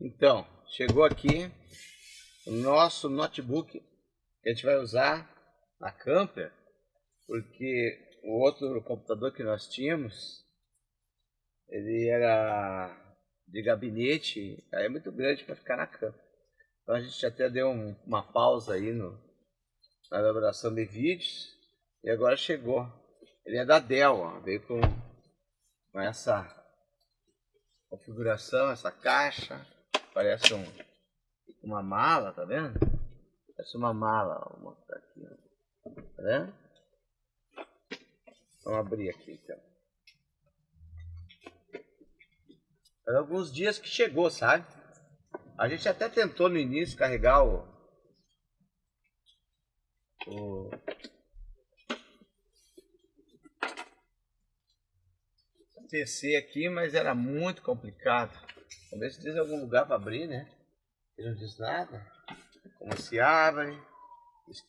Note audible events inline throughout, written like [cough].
Então, chegou aqui o nosso notebook que a gente vai usar na camper, porque o outro computador que nós tínhamos, ele era de gabinete, aí é muito grande para ficar na camper. Então a gente até deu um, uma pausa aí no, na elaboração de vídeos e agora chegou. Ele é da Dell, ó, veio com, com essa configuração, essa caixa, parece um, uma mala, tá vendo? Parece uma mala, vou mostrar aqui, ó. tá vendo? Vamos abrir aqui então. Faz alguns dias que chegou, sabe? A gente até tentou no início carregar o, o PC aqui, mas era muito complicado. Ver se diz algum lugar para abrir, né? Ele não diz nada. Como se abre.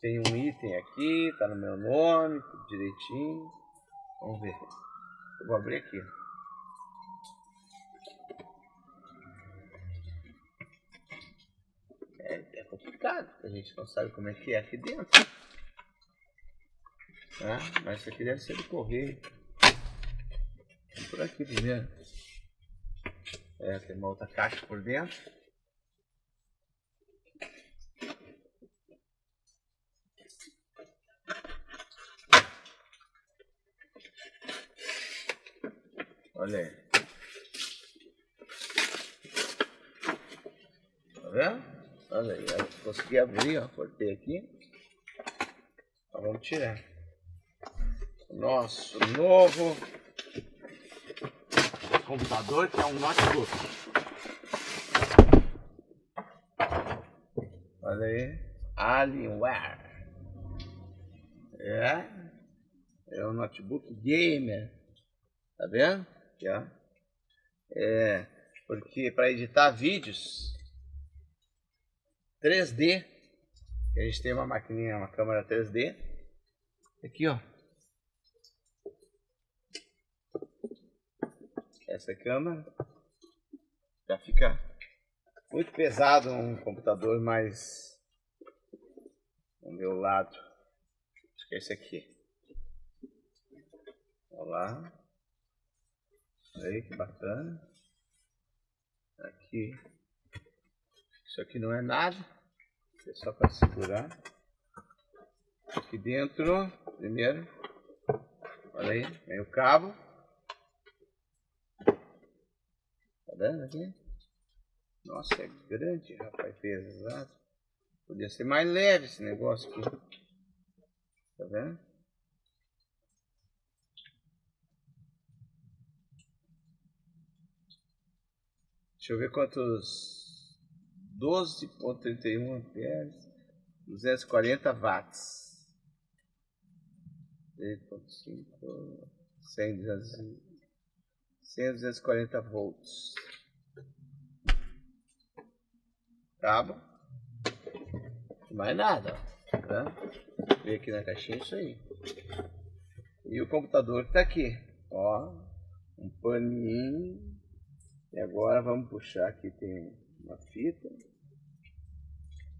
Tem um item aqui, tá no meu nome, tudo direitinho. Vamos ver. Eu vou abrir aqui. É, é complicado, a gente não sabe como é que é aqui dentro. Ah, mas isso aqui deve ser do correio. Vamos por aqui primeiro. É, tem uma outra caixa por dentro. Olha aí. Tá vendo? Olha aí, consegui abrir, ó, cortei aqui. Então vamos tirar. Nosso novo computador que é um notebook. Olha aí, Alienware. É, é um notebook gamer. Tá vendo? Aqui, ó. É, porque para editar vídeos 3D, a gente tem uma maquininha, uma câmera 3D. Aqui, ó. Essa câmera já fica muito pesado um computador mais do meu lado. Acho que é esse aqui. Olha lá. Aí que bacana. Aqui. Isso aqui não é nada. É só para segurar. Aqui dentro, primeiro. Olha aí, vem o cabo. Tá vendo aqui? Nossa, é grande, rapaz, pesado. Podia ser mais leve esse negócio aqui. Tá vendo? Deixa eu ver quantos. 12.31 amperes. 240 watts. 3.5. 100, 100, 240 volts. Cabo. Mais nada. Tá? Vem aqui na caixinha isso aí. E o computador que tá aqui. Ó. Um paninho. E agora vamos puxar aqui, tem uma fita.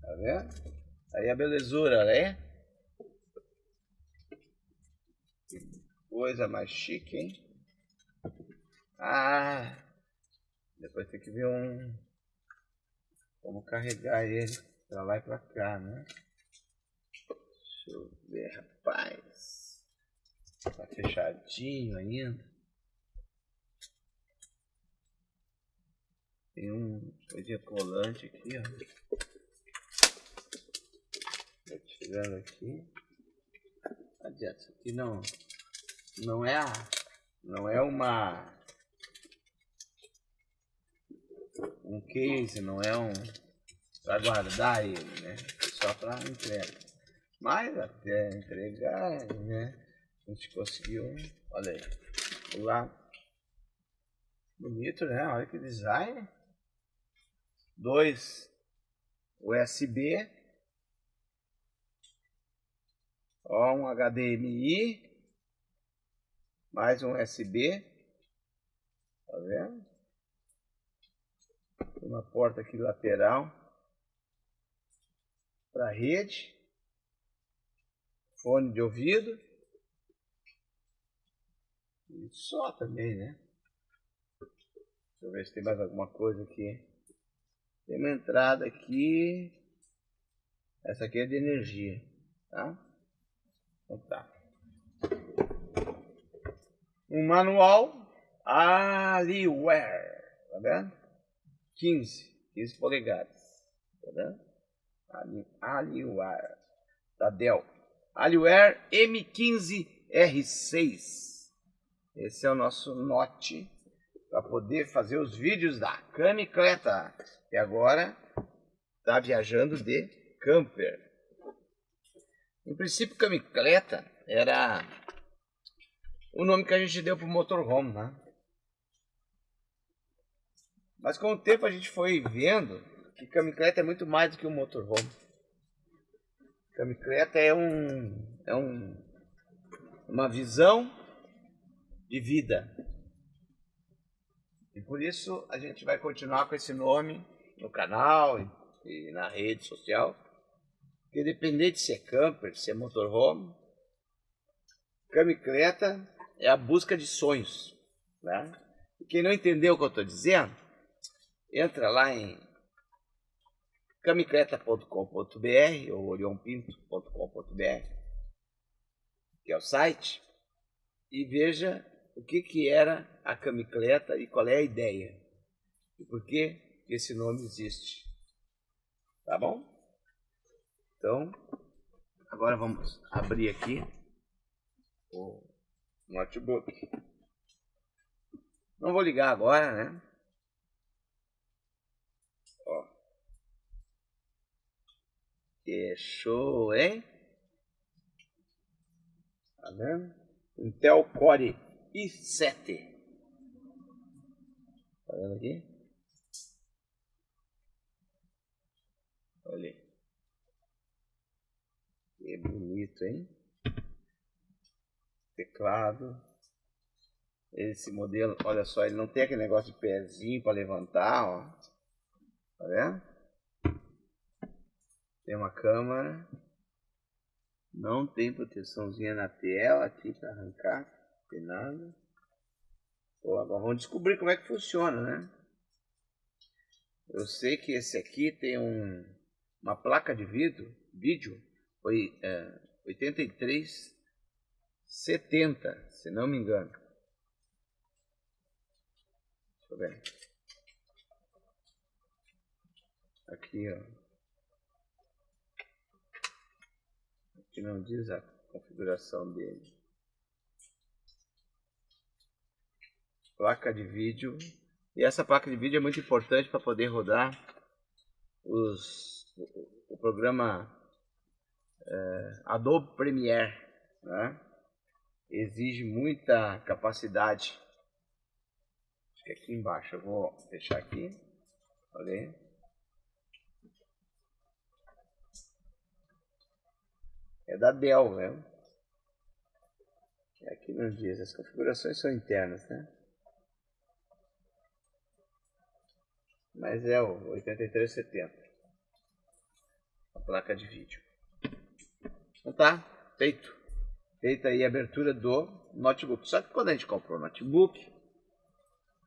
Tá vendo? Aí a belezura, né? Coisa mais chique, hein? Ah! Depois tem que ver um... Como carregar ele pra lá e pra cá, né? Deixa eu ver, rapaz. Tá fechadinho ainda. Tem um coisinha colante aqui, ó. Tô tirando aqui. Adianta, isso aqui não, não é não é uma um case, não é um para guardar ele, né? Só para entrega. Mas até entregar, né? A gente conseguiu, olha aí, lá bonito, né? Olha que design dois USB, ó, um HDMI, mais um USB, tá vendo? Uma porta aqui lateral para rede, fone de ouvido e só também, né? Deixa eu ver se tem mais alguma coisa aqui. Tem uma entrada aqui. Essa aqui é de energia, tá? Então tá. Um manual Aliware, tá vendo? 15, 15 polegadas, vendo? Aliware, da Dell. Aliware M15R6. Esse é o nosso Note para poder fazer os vídeos da camicleta. E agora está viajando de camper. Em princípio, camicleta era o nome que a gente deu para o motorhome, né? Mas com o tempo a gente foi vendo que camicleta é muito mais do que um motorhome. Camicleta é um é um uma visão de vida. E por isso a gente vai continuar com esse nome no canal e, e na rede social. Porque independente se é camper, se é motorhome, camicleta é a busca de sonhos. Né? E quem não entendeu o que eu estou dizendo, entra lá em camicleta.com.br ou orionpinto.com.br, que é o site, e veja o que, que era a camicleta e qual é a ideia. E por que esse nome existe. Tá bom? Então, agora vamos abrir aqui o notebook. Não vou ligar agora, né? Ó. Que show, hein? Tá vendo? Intel Core e 7. Tá vendo aqui? Olha aí. Que bonito, hein? Teclado. Esse modelo, olha só, ele não tem aquele negócio de pezinho para levantar, ó. Tá vendo? Tem uma câmera. Não tem proteçãozinha na tela aqui para arrancar tem nada. Bom, agora vamos descobrir como é que funciona, né? Eu sei que esse aqui tem um, uma placa de vidro, vídeo, foi é, 8370, se não me engano. Deixa eu ver. Aqui, ó. Aqui não diz a configuração dele. placa de vídeo. E essa placa de vídeo é muito importante para poder rodar os, o, o programa é, Adobe Premiere. Né? Exige muita capacidade. Acho que aqui embaixo eu vou deixar aqui. Olha aí. É da Dell, né? Aqui não diz, as configurações são internas, né? mas é o 8370 a placa de vídeo então tá feito feita aí a abertura do notebook só que quando a gente comprou o notebook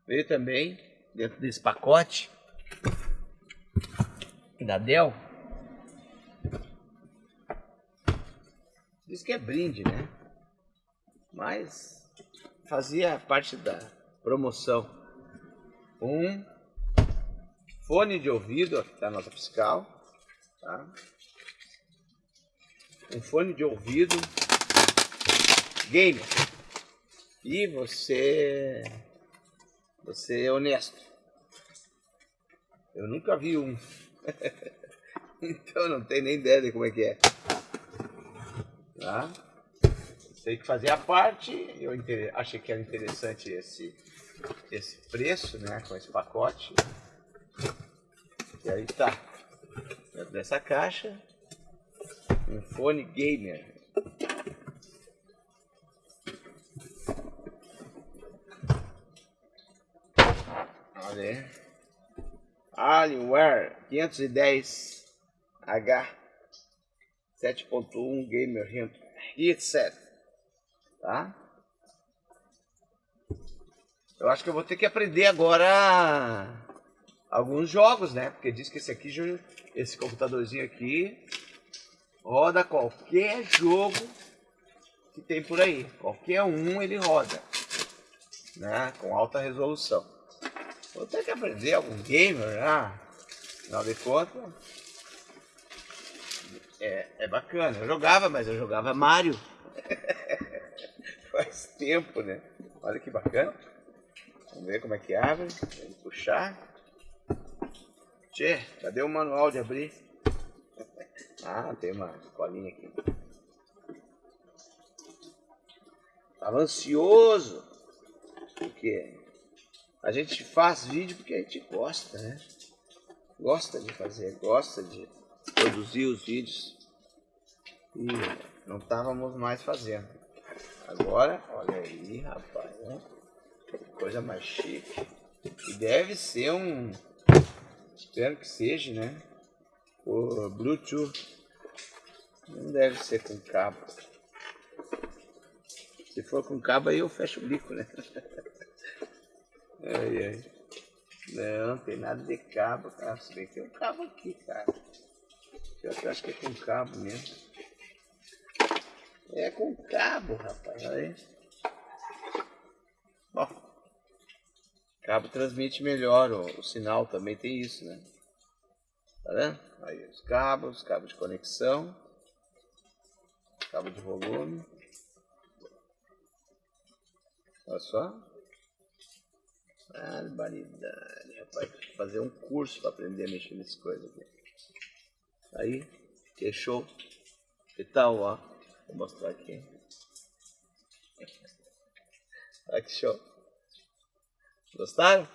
veio também dentro desse pacote da Dell diz que é brinde né? Mas fazia parte da promoção. Um fone de ouvido, aqui está a nota fiscal, tá? um fone de ouvido gamer. E você você é honesto. Eu nunca vi um. [laughs] Então não tenho nem ideia de como é que é tá? sei que fazia parte eu achei que era interessante esse esse preço né com esse pacote e aí tá. Dentro dessa caixa, um fone gamer. Olha aí. Alienware 510H 7.1 Gamer Headset, tá? Eu acho que eu vou ter que aprender agora alguns jogos, né? Porque diz que esse aqui, esse computadorzinho aqui, roda qualquer jogo que tem por aí. Qualquer um ele roda, né? Com alta resolução. Vou ter que aprender algum gamer, né? Afinal de contas, é, é bacana. Eu jogava, mas eu jogava Mario. [laughs] Faz tempo, né? Olha que bacana. Vamos ver como é que abre. Vamos puxar. Tchê, cadê o manual de abrir? [laughs] Ah, tem uma colinha aqui. Tava ansioso. Porque a gente faz vídeo porque a gente gosta, né? Gosta de fazer, gosta de produzir os vídeos. E não estávamos mais fazendo. Agora, olha aí, rapaz, né? Coisa mais chique. E deve ser um. Espero que seja, né? O Bluetooth. Não deve ser com cabo. Se for com cabo aí eu fecho o bico, né? [laughs] ai, ai. Não, tem nada de cabo, cara. Se bem que tem um cabo aqui, cara. Eu acho que é com cabo mesmo. É com cabo, rapaz. Aí. Ó. Cabo transmite melhor o, o, sinal, também tem isso, né? Tá vendo? Aí os cabos, cabo de conexão, cabo de volume. Olha só. Barbaridade, rapaz. Fazer um curso para aprender a mexer nessas coisas aqui. Aí, que show. Que tal, ó. Vou mostrar aqui. Olha que show. Gostaram?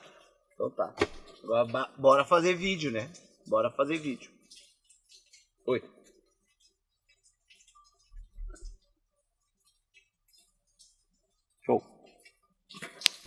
Então tá. Agora bora fazer vídeo, né? Bora fazer vídeo. Oi.